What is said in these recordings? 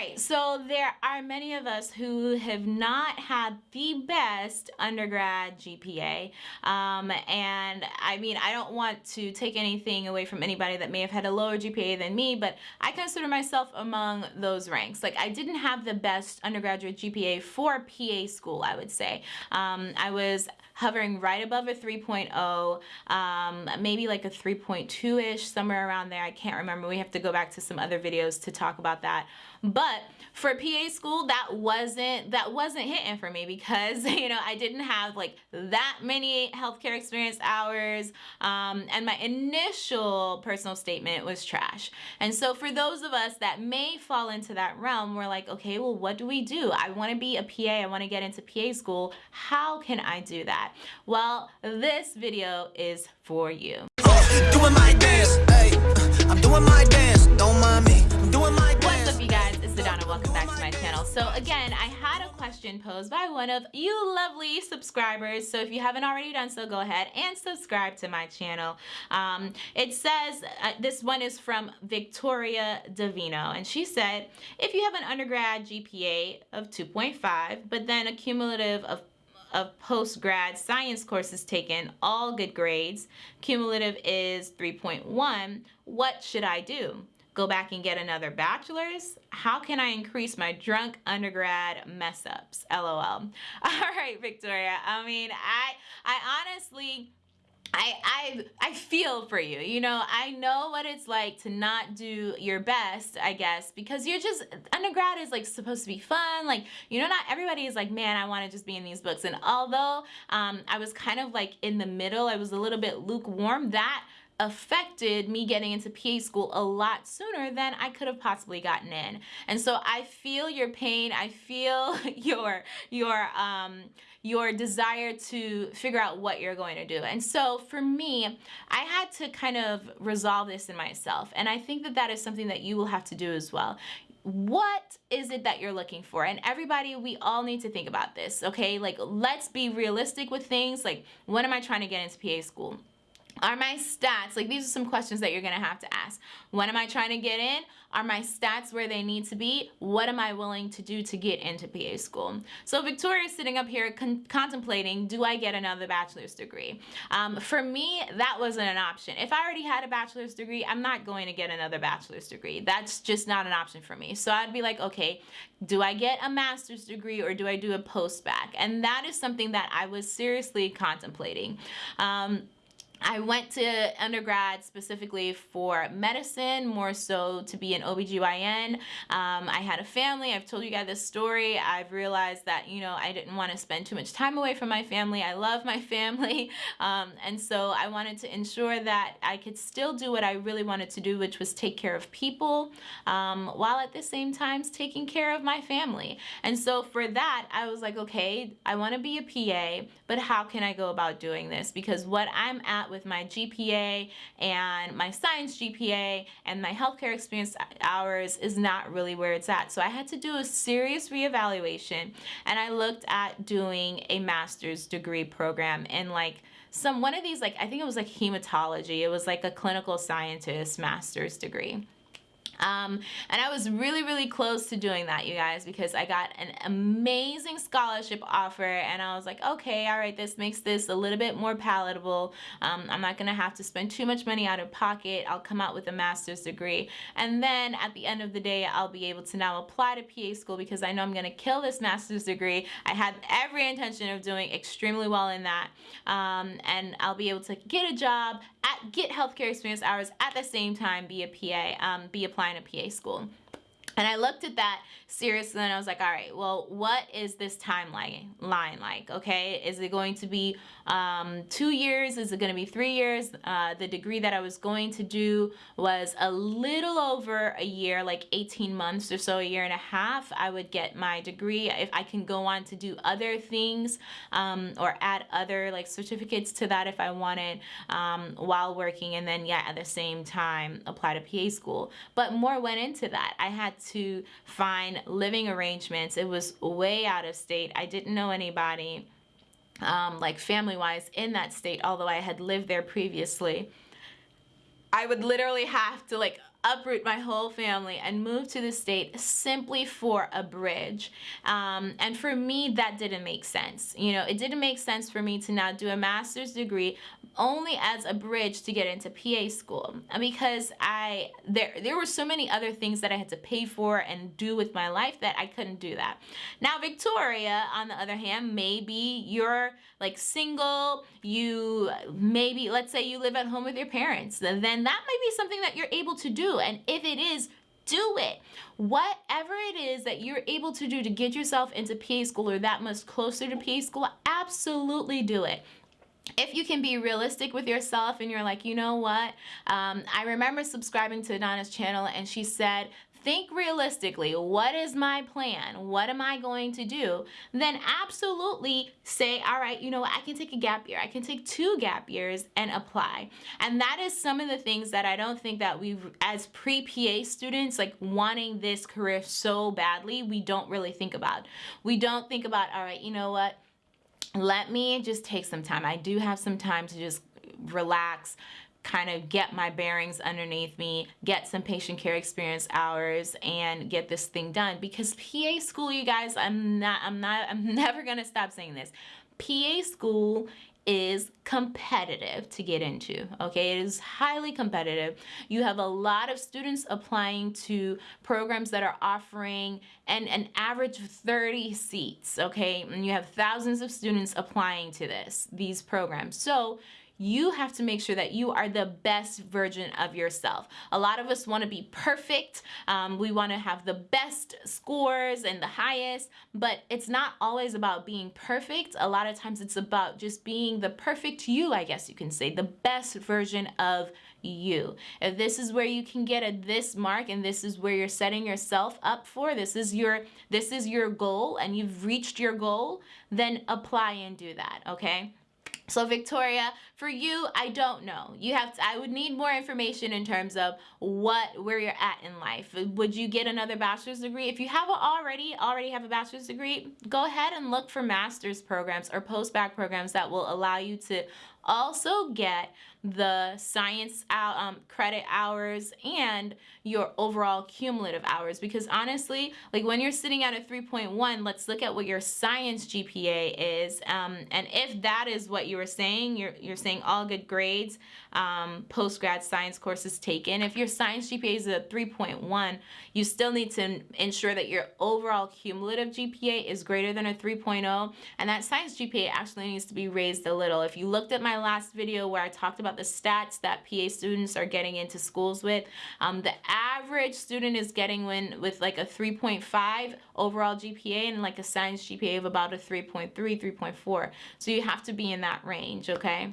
right, so there are many of us who have not had the best undergrad GPA. Um, and I mean, I don't want to take anything away from anybody that may have had a lower GPA than me, but I consider myself among those ranks. Like, I didn't have the best undergraduate GPA for PA school, I would say. Um, I was hovering right above a 3.0, um, maybe like a 3.2-ish, somewhere around there. I can't remember. We have to go back to some other videos to talk about that. But for PA school, that wasn't that wasn't hitting for me because you know I didn't have like that many healthcare experience hours, um, and my initial personal statement was trash. And so for those of us that may fall into that realm, we're like, okay, well, what do we do? I want to be a PA. I want to get into PA school. How can I do that? Well, this video is for you. Doing my dance, hey, I'm doing my dance, don't mind me, Sedona, welcome back to my channel. So again, I had a question posed by one of you lovely subscribers, so if you haven't already done so, go ahead and subscribe to my channel. Um, it says, uh, this one is from Victoria Davino, and she said, if you have an undergrad GPA of 2.5, but then a cumulative of of post-grad science courses taken, all good grades. Cumulative is 3.1. What should I do? Go back and get another bachelor's? How can I increase my drunk undergrad mess ups? LOL. All right, Victoria. I mean, I I honestly I, I I feel for you. You know, I know what it's like to not do your best, I guess, because you're just undergrad is like supposed to be fun. Like, you know, not everybody is like, man, I want to just be in these books. And although um, I was kind of like in the middle, I was a little bit lukewarm, that affected me getting into PA school a lot sooner than I could have possibly gotten in. And so I feel your pain. I feel your your um your desire to figure out what you're going to do. And so for me, I had to kind of resolve this in myself. And I think that that is something that you will have to do as well what is it that you're looking for and everybody we all need to think about this okay like let's be realistic with things like when am i trying to get into pa school are my stats, like these are some questions that you're gonna have to ask. When am I trying to get in? Are my stats where they need to be? What am I willing to do to get into PA school? So Victoria's sitting up here con contemplating, do I get another bachelor's degree? Um, for me, that wasn't an option. If I already had a bachelor's degree, I'm not going to get another bachelor's degree. That's just not an option for me. So I'd be like, okay, do I get a master's degree or do I do a post-bac? And that is something that I was seriously contemplating. Um, I went to undergrad specifically for medicine, more so to be an OBGYN. Um, I had a family. I've told you guys this story. I've realized that, you know, I didn't want to spend too much time away from my family. I love my family. Um, and so I wanted to ensure that I could still do what I really wanted to do, which was take care of people um, while at the same time taking care of my family. And so for that, I was like, okay, I want to be a PA, but how can I go about doing this? Because what I'm at with my GPA and my science GPA and my healthcare experience hours is not really where it's at. So I had to do a serious reevaluation and I looked at doing a master's degree program in like some one of these like I think it was like hematology. It was like a clinical scientist master's degree. Um, and I was really, really close to doing that, you guys, because I got an amazing scholarship offer and I was like, okay, all right, this makes this a little bit more palatable. Um, I'm not gonna have to spend too much money out of pocket. I'll come out with a master's degree. And then at the end of the day, I'll be able to now apply to PA school because I know I'm gonna kill this master's degree. I had every intention of doing extremely well in that. Um, and I'll be able to get a job, at, get healthcare experience hours at the same time, be a PA, um, be applying a PA school. And I looked at that seriously and I was like, all right, well, what is this timeline line like? Okay, is it going to be um, two years? Is it going to be three years? Uh, the degree that I was going to do was a little over a year, like 18 months or so, a year and a half. I would get my degree if I can go on to do other things um, or add other like certificates to that if I wanted um, while working and then yeah, at the same time apply to PA school. But more went into that. I had to find living arrangements. It was way out of state. I didn't know anybody um, like family wise in that state, although I had lived there previously. I would literally have to like uproot my whole family and move to the state simply for a bridge. Um, and for me, that didn't make sense. You know, it didn't make sense for me to now do a master's degree only as a bridge to get into PA school because I there there were so many other things that I had to pay for and do with my life that I couldn't do that. Now Victoria on the other hand maybe you're like single you maybe let's say you live at home with your parents then that might be something that you're able to do and if it is do it. Whatever it is that you're able to do to get yourself into PA school or that much closer to PA school, absolutely do it if you can be realistic with yourself and you're like, you know what, um, I remember subscribing to Donna's channel and she said think realistically, what is my plan? What am I going to do? Then absolutely say, all right, you know what, I can take a gap year. I can take two gap years and apply. And that is some of the things that I don't think that we, as pre-PA students, like wanting this career so badly, we don't really think about. We don't think about, all right, you know what, let me just take some time. I do have some time to just relax, kind of get my bearings underneath me, get some patient care experience hours and get this thing done. Because PA school, you guys, I'm not, I'm not, I'm never going to stop saying this. PA school is competitive to get into okay? It is highly competitive. You have a lot of students applying to programs that are offering an, an average of 30 seats okay? And you have thousands of students applying to this these programs. So you have to make sure that you are the best version of yourself. A lot of us want to be perfect. Um, we want to have the best scores and the highest, but it's not always about being perfect. A lot of times it's about just being the perfect you, I guess you can say, the best version of you. If this is where you can get a this mark and this is where you're setting yourself up for, this is your this is your goal and you've reached your goal, then apply and do that, okay? So Victoria, for you, I don't know. You have to, I would need more information in terms of what where you're at in life. Would you get another bachelor's degree? If you haven't already already have a bachelor's degree, go ahead and look for master's programs or post-bac programs that will allow you to also get the science out, um, credit hours and your overall cumulative hours. Because honestly like when you're sitting at a 3.1 let's look at what your science GPA is um, and if that is what you were saying you're, you're saying all good grades um, post-grad science courses taken. If your science GPA is a 3.1 you still need to ensure that your overall cumulative GPA is greater than a 3.0 and that science GPA actually needs to be raised a little. If you looked at my last video where I talked about the stats that PA students are getting into schools with. Um, the average student is getting when with like a 3.5 overall GPA and like a science GPA of about a 3.3, 3.4. So you have to be in that range, okay?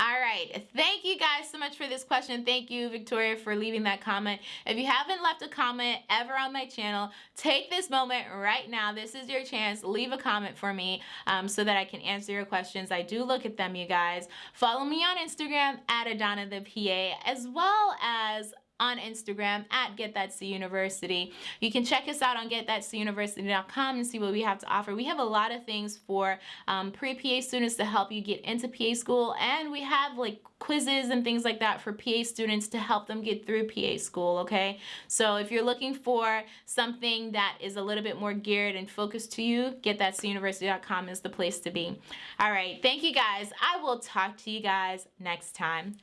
All right. Thank you guys so much for this question. Thank you, Victoria, for leaving that comment. If you haven't left a comment ever on my channel, take this moment right now. This is your chance. Leave a comment for me um, so that I can answer your questions. I do look at them, you guys. Follow me on Instagram at Adana the PA, as well as on Instagram at Get That C University. You can check us out on getthatcuniversity.com and see what we have to offer. We have a lot of things for um, pre-PA students to help you get into PA school and we have like quizzes and things like that for PA students to help them get through PA school, okay? So if you're looking for something that is a little bit more geared and focused to you, getthatcuniversity.com is the place to be. All right, thank you guys. I will talk to you guys next time.